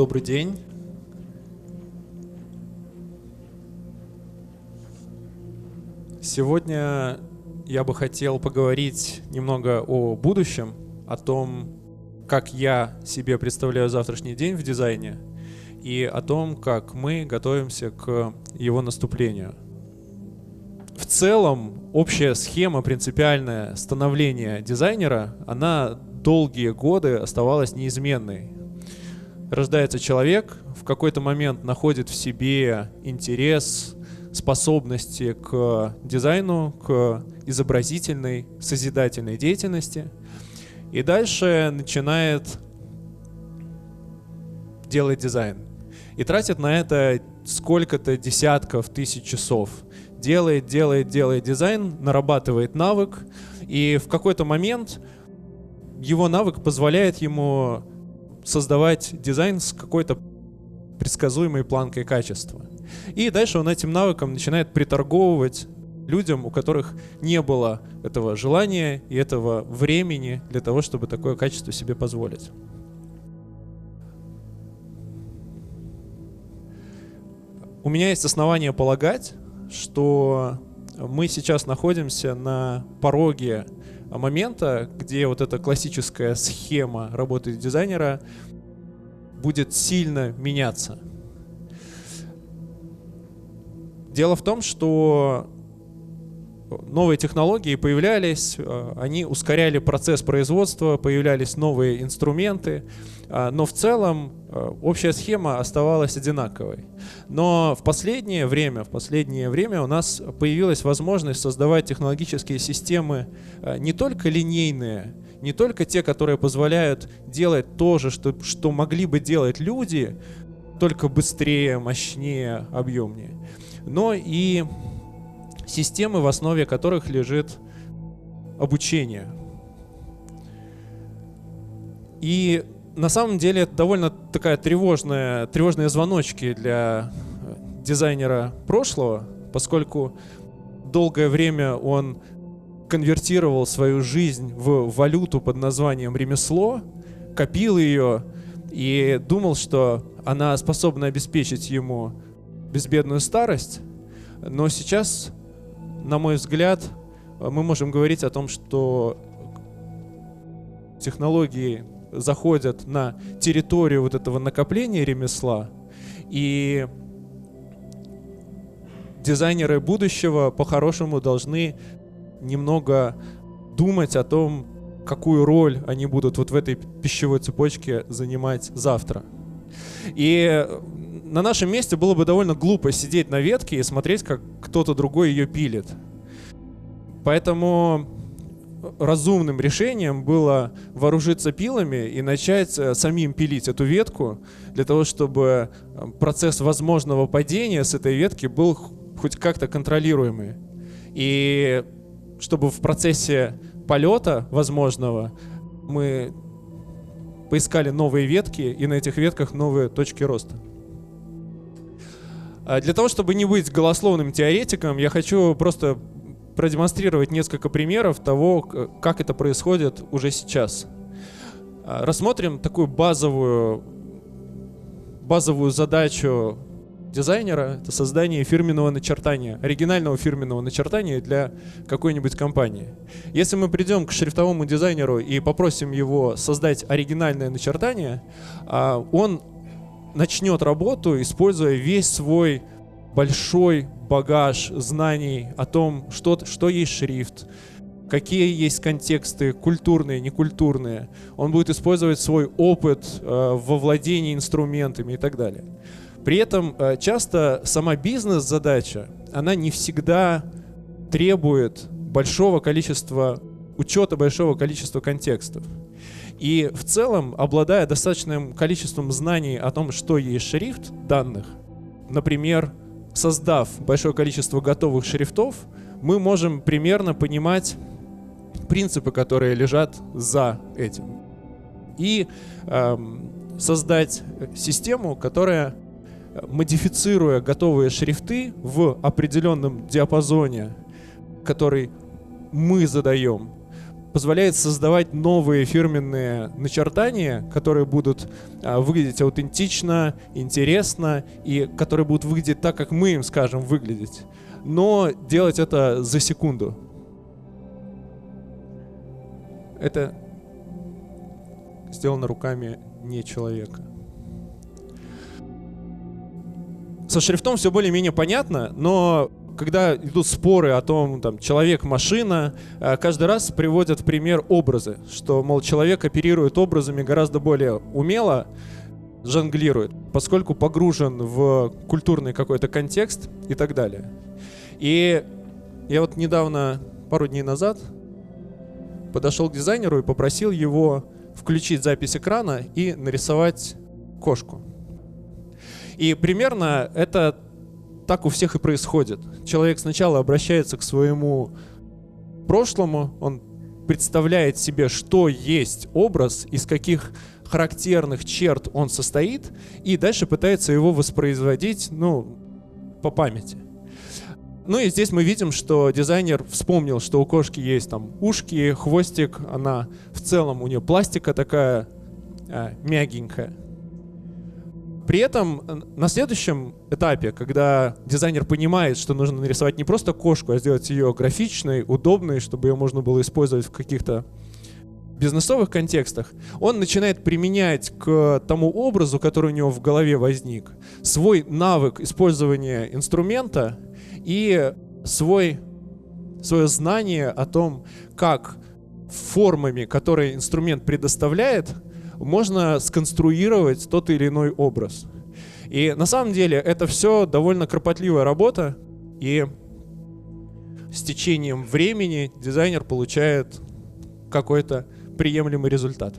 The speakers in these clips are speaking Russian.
Добрый день. Сегодня я бы хотел поговорить немного о будущем, о том, как я себе представляю завтрашний день в дизайне и о том, как мы готовимся к его наступлению. В целом, общая схема принципиальная становления дизайнера, она долгие годы оставалась неизменной. Рождается человек, в какой-то момент находит в себе интерес, способности к дизайну, к изобразительной, созидательной деятельности. И дальше начинает делать дизайн. И тратит на это сколько-то десятков тысяч часов. Делает, делает, делает дизайн, нарабатывает навык. И в какой-то момент его навык позволяет ему создавать дизайн с какой-то предсказуемой планкой качества. И дальше он этим навыком начинает приторговывать людям, у которых не было этого желания и этого времени для того, чтобы такое качество себе позволить. У меня есть основания полагать, что мы сейчас находимся на пороге момента, где вот эта классическая схема работы дизайнера будет сильно меняться. Дело в том, что новые технологии появлялись, э, они ускоряли процесс производства, появлялись новые инструменты, э, но в целом э, общая схема оставалась одинаковой. Но в последнее время, в последнее время у нас появилась возможность создавать технологические системы не только линейные, не только те, которые позволяют делать то же, что, что могли бы делать люди, только быстрее, мощнее, объемнее, но и системы, в основе которых лежит обучение. И на самом деле это довольно такая тревожная, тревожные звоночки для дизайнера прошлого, поскольку долгое время он конвертировал свою жизнь в валюту под названием ремесло, копил ее и думал, что она способна обеспечить ему безбедную старость. Но сейчас на мой взгляд, мы можем говорить о том, что технологии заходят на территорию вот этого накопления ремесла, и дизайнеры будущего по-хорошему должны немного думать о том, какую роль они будут вот в этой пищевой цепочке занимать завтра. И на нашем месте было бы довольно глупо сидеть на ветке и смотреть, как кто-то другой ее пилит. Поэтому разумным решением было вооружиться пилами и начать э, самим пилить эту ветку, для того, чтобы э, процесс возможного падения с этой ветки был хоть как-то контролируемый. И чтобы в процессе полета возможного мы поискали новые ветки и на этих ветках новые точки роста. А для того, чтобы не быть голословным теоретиком, я хочу просто продемонстрировать несколько примеров того, как это происходит уже сейчас. А, рассмотрим такую базовую, базовую задачу дизайнера — это создание фирменного начертания, оригинального фирменного начертания для какой-нибудь компании. Если мы придем к шрифтовому дизайнеру и попросим его создать оригинальное начертание, а, он начнет работу, используя весь свой большой багаж знаний о том, что, что есть шрифт, какие есть контексты, культурные, некультурные. Он будет использовать свой опыт э, во владении инструментами и так далее. При этом э, часто сама бизнес-задача, она не всегда требует большого количества учета большого количества контекстов. И в целом, обладая достаточным количеством знаний о том, что есть шрифт данных, например, создав большое количество готовых шрифтов, мы можем примерно понимать принципы, которые лежат за этим. И эм, создать систему, которая, модифицируя готовые шрифты в определенном диапазоне, который мы задаем, позволяет создавать новые фирменные начертания, которые будут а, выглядеть аутентично, интересно и которые будут выглядеть так, как мы им скажем выглядеть. Но делать это за секунду. Это сделано руками не человека. Со шрифтом все более-менее понятно, но когда идут споры о том, там, человек-машина, э, каждый раз приводят в пример образы, что, мол, человек оперирует образами гораздо более умело, жонглирует, поскольку погружен в культурный какой-то контекст и так далее. И я вот недавно, пару дней назад, подошел к дизайнеру и попросил его включить запись экрана и нарисовать кошку. И примерно это так у всех и происходит. Человек сначала обращается к своему прошлому, он представляет себе, что есть образ, из каких характерных черт он состоит, и дальше пытается его воспроизводить, ну, по памяти. Ну и здесь мы видим, что дизайнер вспомнил, что у кошки есть там ушки, хвостик, она в целом у нее пластика такая а, мягенькая. При этом э, на следующем этапе, когда дизайнер понимает, что нужно нарисовать не просто кошку, а сделать ее графичной, удобной, чтобы ее можно было использовать в каких-то бизнесовых контекстах, он начинает применять к тому образу, который у него в голове возник, свой навык использования инструмента и свой, свое знание о том, как формами, которые инструмент предоставляет, можно сконструировать тот или иной образ. И на самом деле это все довольно кропотливая работа, и с течением времени дизайнер получает какой-то приемлемый результат.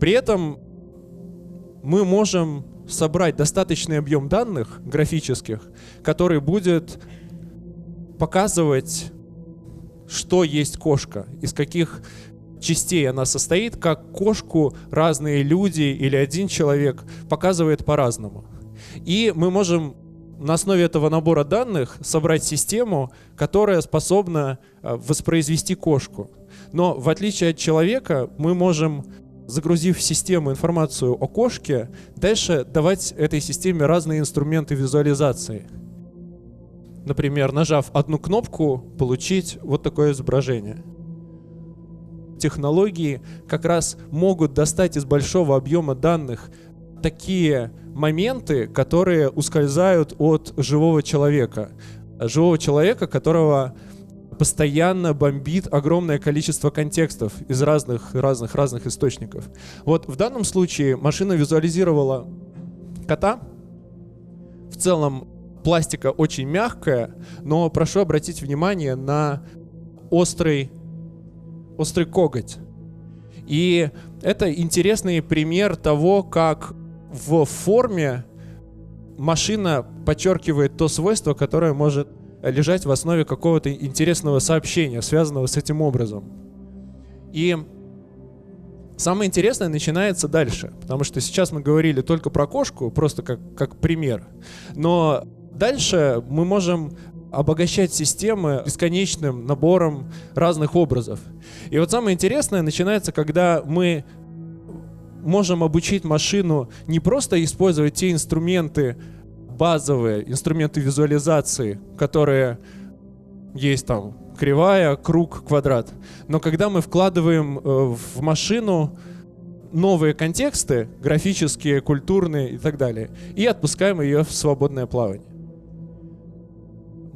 При этом мы можем собрать достаточный объем данных графических, который будет показывать что есть кошка, из каких частей она состоит, как кошку разные люди или один человек показывает по-разному. И мы можем на основе этого набора данных собрать систему, которая способна э, воспроизвести кошку. Но в отличие от человека, мы можем, загрузив в систему информацию о кошке, дальше давать этой системе разные инструменты визуализации – например, нажав одну кнопку, получить вот такое изображение. Технологии как раз могут достать из большого объема данных такие моменты, которые ускользают от живого человека. Живого человека, которого постоянно бомбит огромное количество контекстов из разных, разных, разных источников. Вот в данном случае машина визуализировала кота. В целом пластика очень мягкая, но прошу обратить внимание на острый, острый коготь. И это интересный пример того, как в форме машина подчеркивает то свойство, которое может лежать в основе какого-то интересного сообщения, связанного с этим образом. И самое интересное начинается дальше, потому что сейчас мы говорили только про кошку, просто как, как пример. Но Дальше мы можем обогащать системы бесконечным набором разных образов. И вот самое интересное начинается, когда мы можем обучить машину не просто использовать те инструменты базовые, инструменты визуализации, которые есть там кривая, круг, квадрат. Но когда мы вкладываем э, в машину новые контексты, графические, культурные и так далее, и отпускаем ее в свободное плавание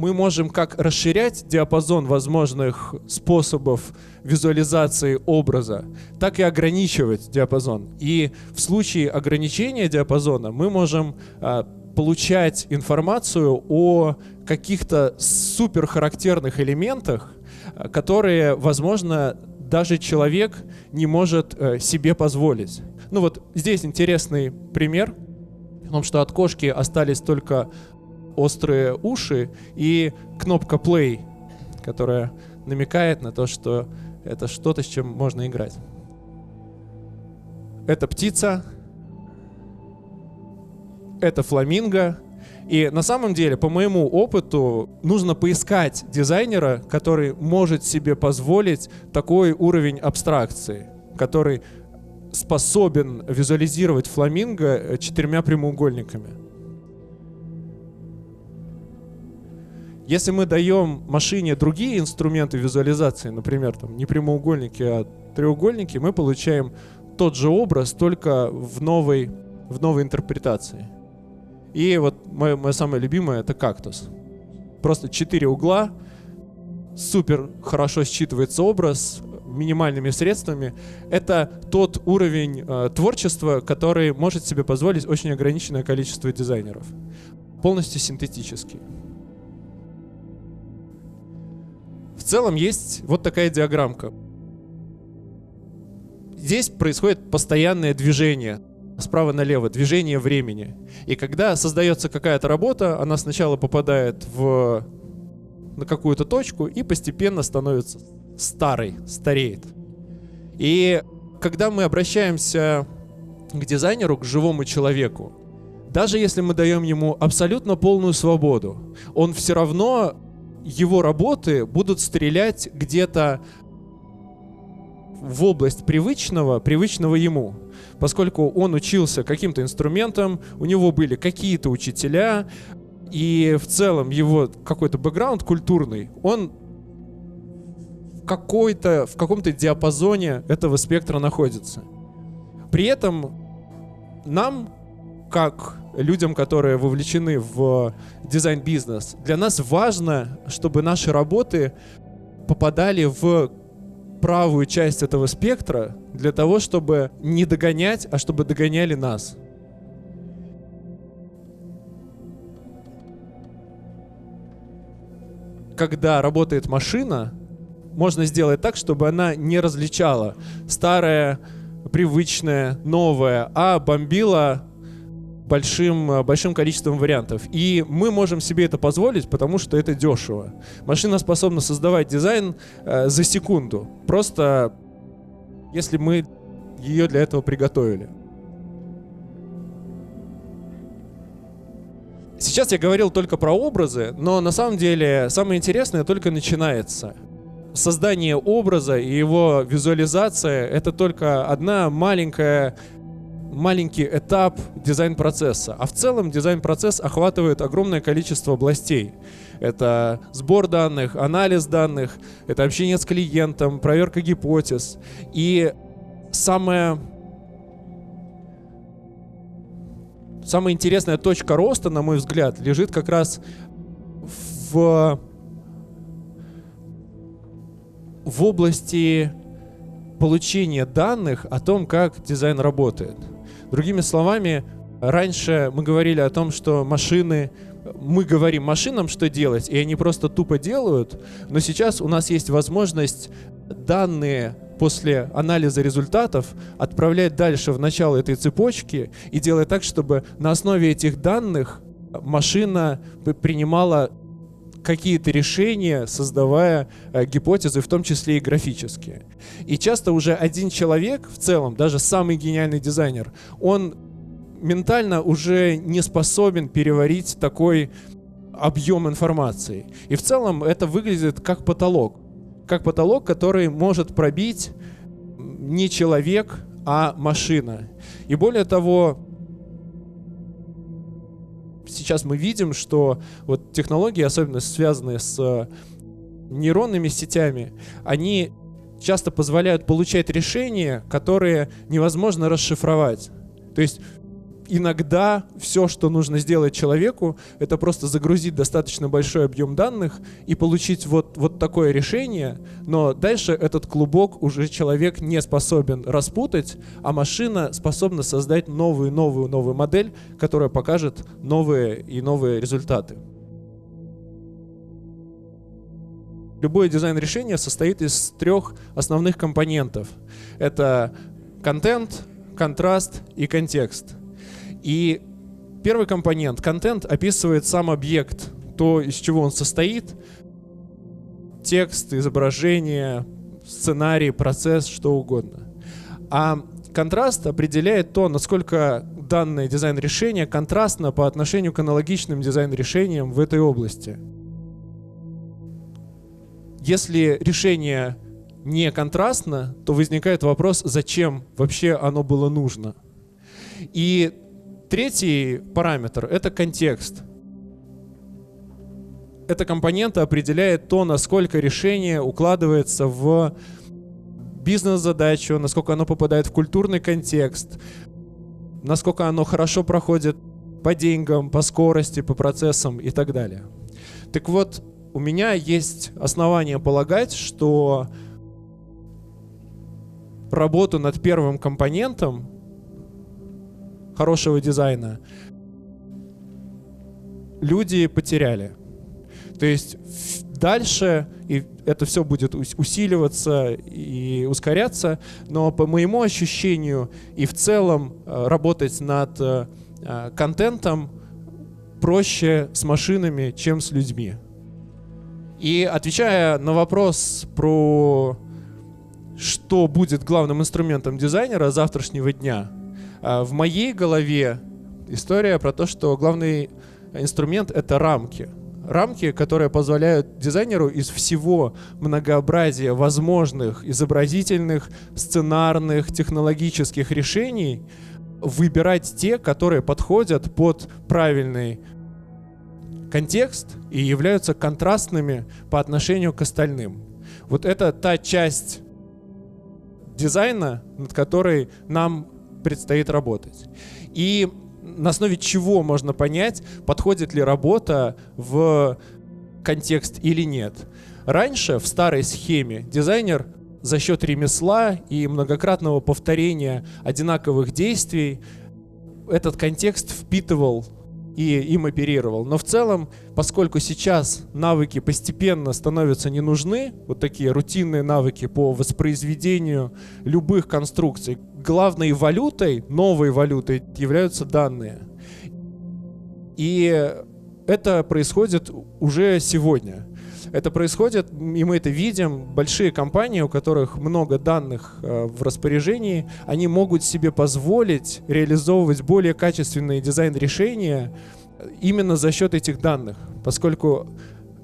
мы можем как расширять диапазон возможных способов визуализации образа, так и ограничивать диапазон. И в случае ограничения диапазона мы можем а, получать информацию о каких-то супер характерных элементах, а, которые, возможно, даже человек не может а, себе позволить. Ну вот здесь интересный пример, в том, что от кошки остались только острые уши и кнопка play, которая намекает на то, что это что-то, с чем можно играть. Это птица, это фламинго, И на самом деле, по моему опыту, нужно поискать дизайнера, который может себе позволить такой уровень абстракции, который способен визуализировать фламинго э, четырьмя прямоугольниками. Если мы даем машине другие инструменты визуализации, например, там не прямоугольники, а треугольники, мы получаем тот же образ, только в новой, в новой интерпретации. И вот мое, мое самое любимое это кактус. Просто четыре угла, супер хорошо считывается образ, минимальными средствами. Это тот уровень э, творчества, который может себе позволить очень ограниченное количество дизайнеров. Полностью синтетический. Целом есть вот такая диаграммка. Здесь происходит постоянное движение справа налево, движение времени. И когда создается какая-то работа, она сначала попадает в, на какую-то точку и постепенно становится старой, стареет. И когда мы обращаемся к дизайнеру, к живому человеку, даже если мы даем ему абсолютно полную свободу, он все равно, его работы будут стрелять где-то в область привычного, привычного ему поскольку он учился каким-то инструментам, у него были какие-то учителя, и в целом его какой-то бэкграунд культурный, он какой-то, в каком-то диапазоне этого спектра находится. При этом нам, как людям, которые вовлечены в дизайн-бизнес, для нас важно, чтобы наши работы попадали в правую часть этого спектра для того, чтобы не догонять, а чтобы догоняли нас. Когда работает машина, можно сделать так, чтобы она не различала старое, привычное, новое, а бомбила большим, э, большим количеством вариантов. И мы можем себе это позволить, потому что это дешево. Машина способна создавать дизайн э, за секунду. Просто если мы ее для этого приготовили. Сейчас я говорил только про образы, но на самом деле самое интересное только начинается. Создание образа и его визуализация — это только одна маленькая маленький этап дизайн-процесса. А в целом дизайн-процесс охватывает огромное количество областей. Это сбор данных, анализ данных, это общение с клиентом, проверка гипотез. И самое самая интересная точка роста, на мой взгляд, лежит как раз в, в области получения данных о том, как дизайн работает. Другими словами, раньше мы говорили о том, что машины мы говорим машинам, что делать, и они просто тупо делают, но сейчас у нас есть возможность данные после анализа результатов отправлять дальше в начало этой цепочки и делать так, чтобы на основе этих данных машина принимала какие-то решения, создавая э, гипотезы, в том числе и графические. И часто уже один человек в целом, даже самый гениальный дизайнер, он ментально уже не способен переварить такой объем информации. И в целом это выглядит как потолок. Как потолок, который может пробить не человек, а машина. И более того, сейчас мы видим, что вот технологии, особенно связанные с э, нейронными сетями, они часто позволяют получать решения, которые невозможно расшифровать. То есть иногда все, что нужно сделать человеку, это просто загрузить достаточно большой объем данных и получить вот, вот такое решение, но дальше этот клубок уже человек не способен распутать, а машина способна создать новую, новую, новую модель, которая покажет новые и новые результаты. Любое дизайн-решение состоит из трех основных компонентов. Это контент, контраст и контекст. И первый компонент, контент, описывает сам объект, то, из чего он состоит, текст, изображение, сценарий, процесс, что угодно. А контраст определяет то, насколько данное дизайн-решение контрастно по отношению к аналогичным дизайн-решениям в этой области. Если решение не контрастно, то возникает вопрос, зачем вообще оно было нужно. И третий параметр — это контекст. Эта компонента определяет то, насколько решение укладывается в бизнес-задачу, насколько оно попадает в культурный контекст, насколько оно хорошо проходит по деньгам, по скорости, по процессам и так далее. Так вот, у меня есть основания полагать, что работу над первым компонентом хорошего дизайна люди потеряли. То есть дальше и это все будет усиливаться и ускоряться, но по моему ощущению и в целом э, работать над э, э, контентом проще с машинами, чем с людьми. И отвечая на вопрос про что будет главным инструментом дизайнера завтрашнего дня, в моей голове история про то, что главный инструмент — это рамки — рамки, которые позволяют дизайнеру из всего многообразия возможных изобразительных, сценарных, технологических решений выбирать те, которые подходят под правильный контекст и являются контрастными по отношению к остальным. Вот это та часть дизайна, над которой нам предстоит работать. И на основе чего можно понять, подходит ли работа в контекст или нет. Раньше в старой схеме дизайнер за счет ремесла и многократного повторения одинаковых действий этот контекст впитывал и им оперировал. Но в целом, поскольку сейчас навыки постепенно становятся не нужны, вот такие рутинные навыки по воспроизведению любых конструкций, главной валютой, новой валютой являются данные. И это происходит уже сегодня. Это происходит, и мы это видим, большие компании, у которых много данных э, в распоряжении, они могут себе позволить реализовывать более качественные дизайн-решения именно за счет этих данных, поскольку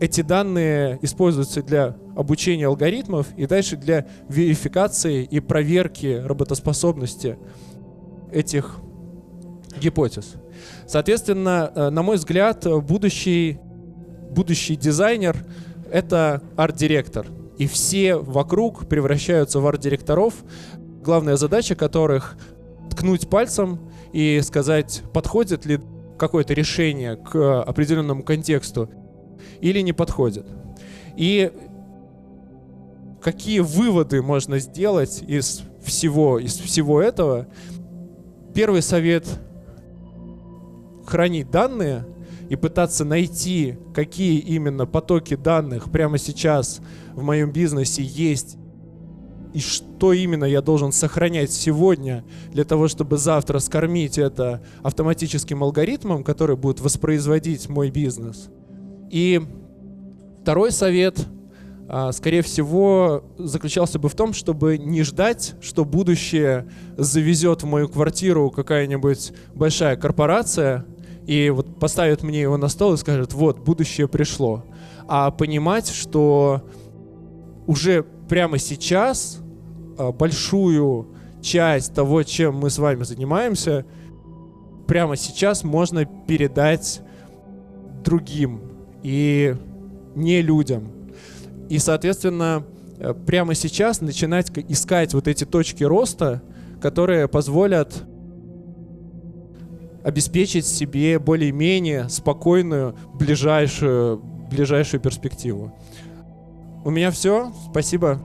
эти данные используются для обучения алгоритмов и дальше для верификации и проверки работоспособности этих гипотез. Соответственно, э, на мой взгляд, будущий, будущий дизайнер — это арт-директор. И все вокруг превращаются в арт-директоров, главная задача которых — ткнуть пальцем и сказать, подходит ли какое-то решение к определенному контексту или не подходит. И какие выводы можно сделать из всего, из всего этого? Первый совет — хранить данные и пытаться найти, какие именно потоки данных прямо сейчас в моем бизнесе есть и что именно я должен сохранять сегодня для того, чтобы завтра скормить это автоматическим алгоритмом, который будет воспроизводить мой бизнес. И второй совет, а, скорее всего, заключался бы в том, чтобы не ждать, что будущее завезет в мою квартиру какая-нибудь большая корпорация и вот поставит мне его на стол и скажет, вот, будущее пришло. А понимать, что уже прямо сейчас а, большую часть того, чем мы с вами занимаемся, прямо сейчас можно передать другим и не людям. И, соответственно, э, прямо сейчас начинать искать вот эти точки роста, которые позволят обеспечить себе более-менее спокойную ближайшую, ближайшую перспективу. У меня все. Спасибо.